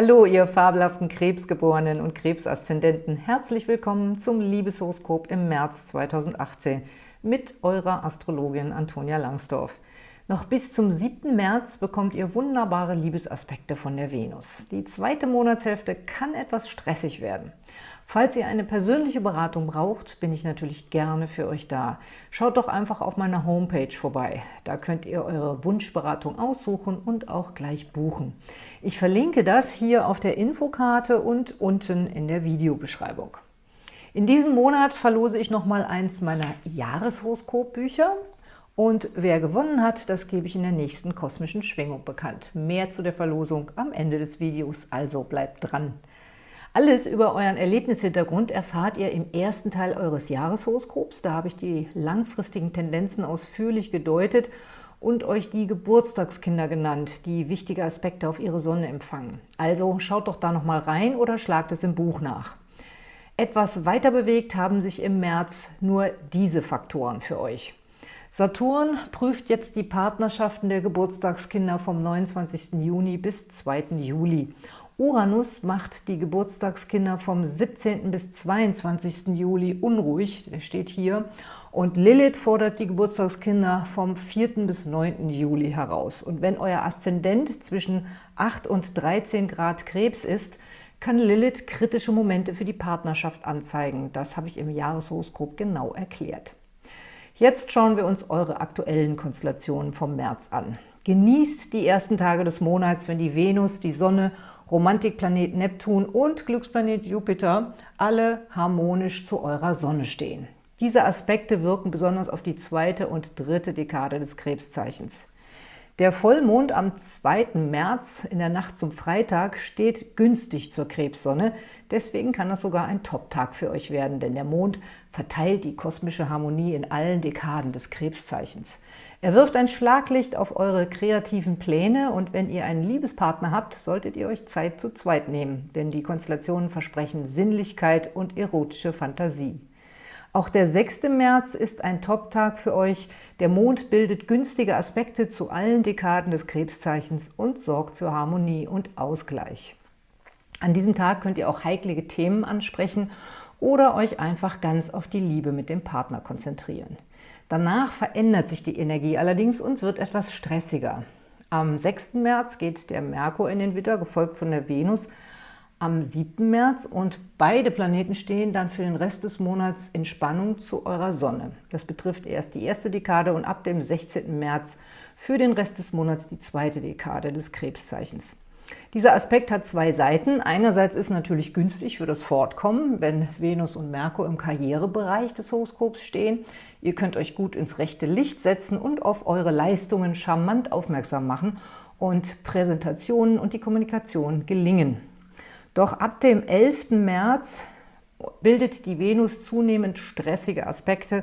Hallo, ihr fabelhaften Krebsgeborenen und Krebsaszendenten. Herzlich willkommen zum Liebeshoroskop im März 2018 mit eurer Astrologin Antonia Langsdorf. Noch bis zum 7. März bekommt ihr wunderbare Liebesaspekte von der Venus. Die zweite Monatshälfte kann etwas stressig werden. Falls ihr eine persönliche Beratung braucht, bin ich natürlich gerne für euch da. Schaut doch einfach auf meiner Homepage vorbei. Da könnt ihr eure Wunschberatung aussuchen und auch gleich buchen. Ich verlinke das hier auf der Infokarte und unten in der Videobeschreibung. In diesem Monat verlose ich nochmal eins meiner Jahreshoroskopbücher. Und wer gewonnen hat, das gebe ich in der nächsten kosmischen Schwingung bekannt. Mehr zu der Verlosung am Ende des Videos, also bleibt dran. Alles über euren Erlebnishintergrund erfahrt ihr im ersten Teil eures Jahreshoroskops. Da habe ich die langfristigen Tendenzen ausführlich gedeutet und euch die Geburtstagskinder genannt, die wichtige Aspekte auf ihre Sonne empfangen. Also schaut doch da noch mal rein oder schlagt es im Buch nach. Etwas weiter bewegt haben sich im März nur diese Faktoren für euch. Saturn prüft jetzt die Partnerschaften der Geburtstagskinder vom 29. Juni bis 2. Juli Uranus macht die Geburtstagskinder vom 17. bis 22. Juli unruhig, der steht hier, und Lilith fordert die Geburtstagskinder vom 4. bis 9. Juli heraus. Und wenn euer Aszendent zwischen 8 und 13 Grad Krebs ist, kann Lilith kritische Momente für die Partnerschaft anzeigen. Das habe ich im Jahreshoroskop genau erklärt. Jetzt schauen wir uns eure aktuellen Konstellationen vom März an. Genießt die ersten Tage des Monats, wenn die Venus, die Sonne Romantikplanet Neptun und Glücksplanet Jupiter alle harmonisch zu eurer Sonne stehen. Diese Aspekte wirken besonders auf die zweite und dritte Dekade des Krebszeichens. Der Vollmond am 2. März in der Nacht zum Freitag steht günstig zur Krebssonne, deswegen kann das sogar ein Top-Tag für euch werden, denn der Mond verteilt die kosmische Harmonie in allen Dekaden des Krebszeichens. Er wirft ein Schlaglicht auf eure kreativen Pläne und wenn ihr einen Liebespartner habt, solltet ihr euch Zeit zu zweit nehmen, denn die Konstellationen versprechen Sinnlichkeit und erotische Fantasie. Auch der 6. März ist ein Top-Tag für euch. Der Mond bildet günstige Aspekte zu allen Dekaden des Krebszeichens und sorgt für Harmonie und Ausgleich. An diesem Tag könnt ihr auch heiklige Themen ansprechen oder euch einfach ganz auf die Liebe mit dem Partner konzentrieren. Danach verändert sich die Energie allerdings und wird etwas stressiger. Am 6. März geht der Merkur in den Witter, gefolgt von der Venus am 7. März und beide Planeten stehen dann für den Rest des Monats in Spannung zu eurer Sonne. Das betrifft erst die erste Dekade und ab dem 16. März für den Rest des Monats die zweite Dekade des Krebszeichens. Dieser Aspekt hat zwei Seiten. Einerseits ist natürlich günstig für das Fortkommen, wenn Venus und Merkur im Karrierebereich des Horoskops stehen. Ihr könnt euch gut ins rechte Licht setzen und auf eure Leistungen charmant aufmerksam machen und Präsentationen und die Kommunikation gelingen. Doch ab dem 11. März bildet die Venus zunehmend stressige Aspekte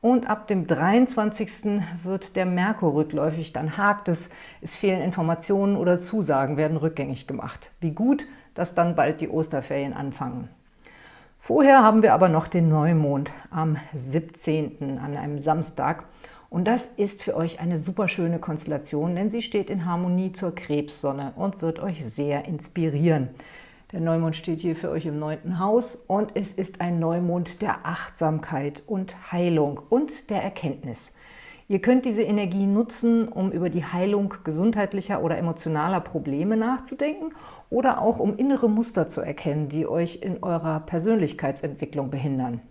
und ab dem 23. wird der Merkur rückläufig, dann hakt es, es fehlen Informationen oder Zusagen werden rückgängig gemacht. Wie gut, dass dann bald die Osterferien anfangen. Vorher haben wir aber noch den Neumond am 17. an einem Samstag. Und das ist für euch eine super schöne Konstellation, denn sie steht in Harmonie zur Krebssonne und wird euch sehr inspirieren. Der Neumond steht hier für euch im neunten Haus und es ist ein Neumond der Achtsamkeit und Heilung und der Erkenntnis. Ihr könnt diese Energie nutzen, um über die Heilung gesundheitlicher oder emotionaler Probleme nachzudenken oder auch um innere Muster zu erkennen, die euch in eurer Persönlichkeitsentwicklung behindern.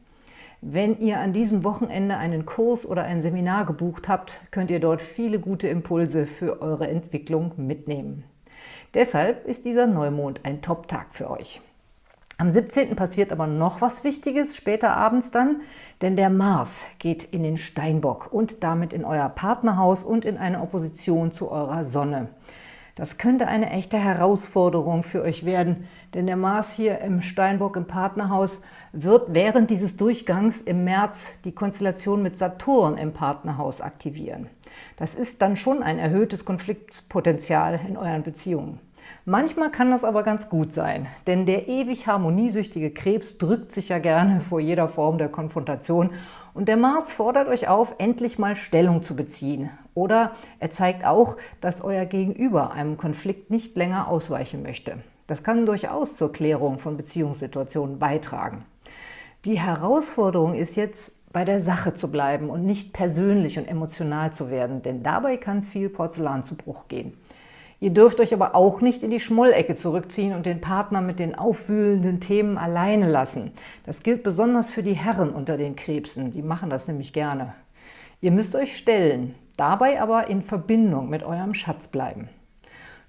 Wenn ihr an diesem Wochenende einen Kurs oder ein Seminar gebucht habt, könnt ihr dort viele gute Impulse für eure Entwicklung mitnehmen. Deshalb ist dieser Neumond ein Top-Tag für euch. Am 17. passiert aber noch was Wichtiges, später abends dann, denn der Mars geht in den Steinbock und damit in euer Partnerhaus und in eine Opposition zu eurer Sonne. Das könnte eine echte Herausforderung für euch werden, denn der Mars hier im Steinbock im Partnerhaus wird während dieses Durchgangs im März die Konstellation mit Saturn im Partnerhaus aktivieren. Das ist dann schon ein erhöhtes Konfliktpotenzial in euren Beziehungen. Manchmal kann das aber ganz gut sein, denn der ewig harmoniesüchtige Krebs drückt sich ja gerne vor jeder Form der Konfrontation und der Mars fordert euch auf, endlich mal Stellung zu beziehen. Oder er zeigt auch, dass euer Gegenüber einem Konflikt nicht länger ausweichen möchte. Das kann durchaus zur Klärung von Beziehungssituationen beitragen. Die Herausforderung ist jetzt, bei der Sache zu bleiben und nicht persönlich und emotional zu werden, denn dabei kann viel Porzellan zu Bruch gehen. Ihr dürft euch aber auch nicht in die Schmollecke zurückziehen und den Partner mit den aufwühlenden Themen alleine lassen. Das gilt besonders für die Herren unter den Krebsen, die machen das nämlich gerne. Ihr müsst euch stellen, dabei aber in Verbindung mit eurem Schatz bleiben.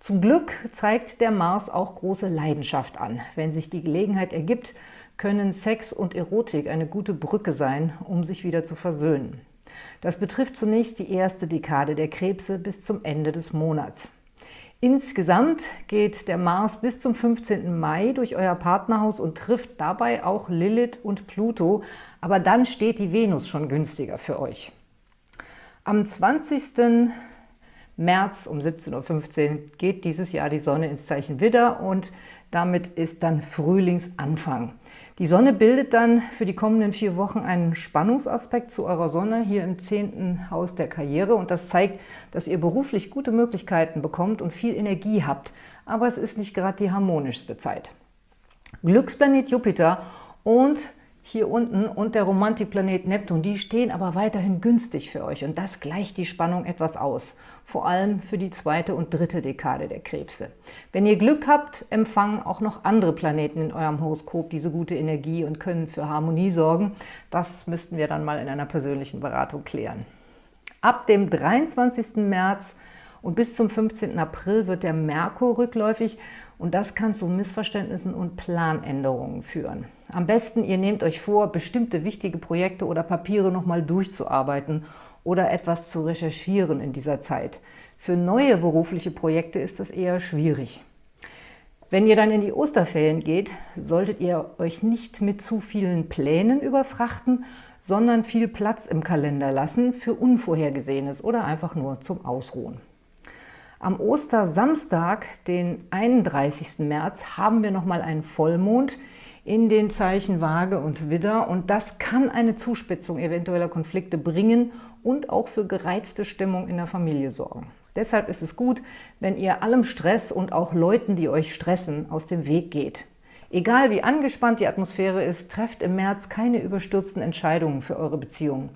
Zum Glück zeigt der Mars auch große Leidenschaft an. Wenn sich die Gelegenheit ergibt, können Sex und Erotik eine gute Brücke sein, um sich wieder zu versöhnen. Das betrifft zunächst die erste Dekade der Krebse bis zum Ende des Monats. Insgesamt geht der Mars bis zum 15. Mai durch euer Partnerhaus und trifft dabei auch Lilith und Pluto, aber dann steht die Venus schon günstiger für euch. Am 20. März um 17.15 Uhr geht dieses Jahr die Sonne ins Zeichen Widder und damit ist dann Frühlingsanfang. Die Sonne bildet dann für die kommenden vier Wochen einen Spannungsaspekt zu eurer Sonne hier im zehnten Haus der Karriere und das zeigt, dass ihr beruflich gute Möglichkeiten bekommt und viel Energie habt, aber es ist nicht gerade die harmonischste Zeit. Glücksplanet Jupiter und hier unten und der Romantikplanet Neptun, die stehen aber weiterhin günstig für euch und das gleicht die Spannung etwas aus, vor allem für die zweite und dritte Dekade der Krebse. Wenn ihr Glück habt, empfangen auch noch andere Planeten in eurem Horoskop diese gute Energie und können für Harmonie sorgen. Das müssten wir dann mal in einer persönlichen Beratung klären. Ab dem 23. März und bis zum 15. April wird der Merkur rückläufig und das kann zu Missverständnissen und Planänderungen führen. Am besten, ihr nehmt euch vor, bestimmte wichtige Projekte oder Papiere nochmal durchzuarbeiten oder etwas zu recherchieren in dieser Zeit. Für neue berufliche Projekte ist das eher schwierig. Wenn ihr dann in die Osterferien geht, solltet ihr euch nicht mit zu vielen Plänen überfrachten, sondern viel Platz im Kalender lassen für Unvorhergesehenes oder einfach nur zum Ausruhen. Am Ostersamstag, den 31. März, haben wir nochmal einen Vollmond in den Zeichen Waage und Widder und das kann eine Zuspitzung eventueller Konflikte bringen und auch für gereizte Stimmung in der Familie sorgen. Deshalb ist es gut, wenn ihr allem Stress und auch Leuten, die euch stressen, aus dem Weg geht. Egal wie angespannt die Atmosphäre ist, trefft im März keine überstürzten Entscheidungen für eure Beziehung.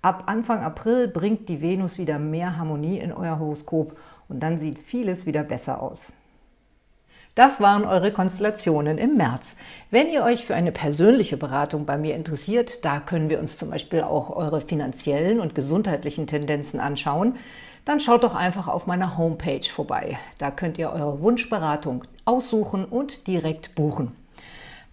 Ab Anfang April bringt die Venus wieder mehr Harmonie in euer Horoskop und dann sieht vieles wieder besser aus. Das waren eure Konstellationen im März. Wenn ihr euch für eine persönliche Beratung bei mir interessiert, da können wir uns zum Beispiel auch eure finanziellen und gesundheitlichen Tendenzen anschauen, dann schaut doch einfach auf meiner Homepage vorbei. Da könnt ihr eure Wunschberatung aussuchen und direkt buchen.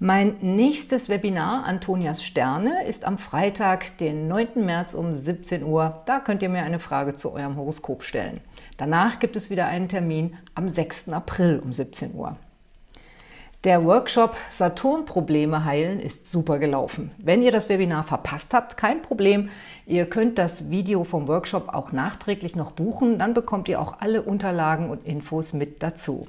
Mein nächstes Webinar, Antonias Sterne, ist am Freitag, den 9. März um 17 Uhr. Da könnt ihr mir eine Frage zu eurem Horoskop stellen. Danach gibt es wieder einen Termin am 6. April um 17 Uhr. Der Workshop Saturn-Probleme heilen ist super gelaufen. Wenn ihr das Webinar verpasst habt, kein Problem. Ihr könnt das Video vom Workshop auch nachträglich noch buchen. Dann bekommt ihr auch alle Unterlagen und Infos mit dazu.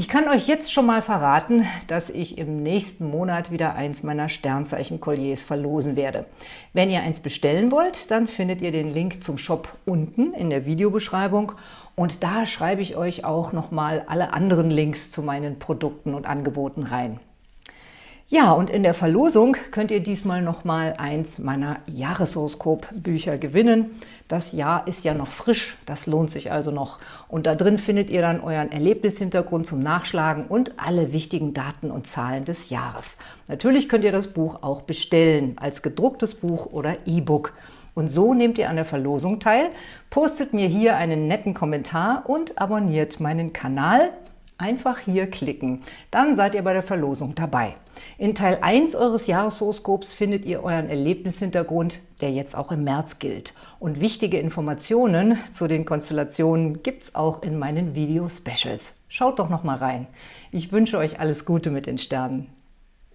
Ich kann euch jetzt schon mal verraten, dass ich im nächsten Monat wieder eins meiner Sternzeichen-Kolliers verlosen werde. Wenn ihr eins bestellen wollt, dann findet ihr den Link zum Shop unten in der Videobeschreibung und da schreibe ich euch auch nochmal alle anderen Links zu meinen Produkten und Angeboten rein. Ja, und in der Verlosung könnt ihr diesmal noch mal eins meiner Jahreshoroskop-Bücher gewinnen. Das Jahr ist ja noch frisch, das lohnt sich also noch. Und da drin findet ihr dann euren Erlebnishintergrund zum Nachschlagen und alle wichtigen Daten und Zahlen des Jahres. Natürlich könnt ihr das Buch auch bestellen, als gedrucktes Buch oder E-Book. Und so nehmt ihr an der Verlosung teil, postet mir hier einen netten Kommentar und abonniert meinen Kanal. Einfach hier klicken, dann seid ihr bei der Verlosung dabei. In Teil 1 eures Jahreshoroskops findet ihr euren Erlebnishintergrund, der jetzt auch im März gilt. Und wichtige Informationen zu den Konstellationen gibt es auch in meinen Video-Specials. Schaut doch noch mal rein. Ich wünsche euch alles Gute mit den Sternen.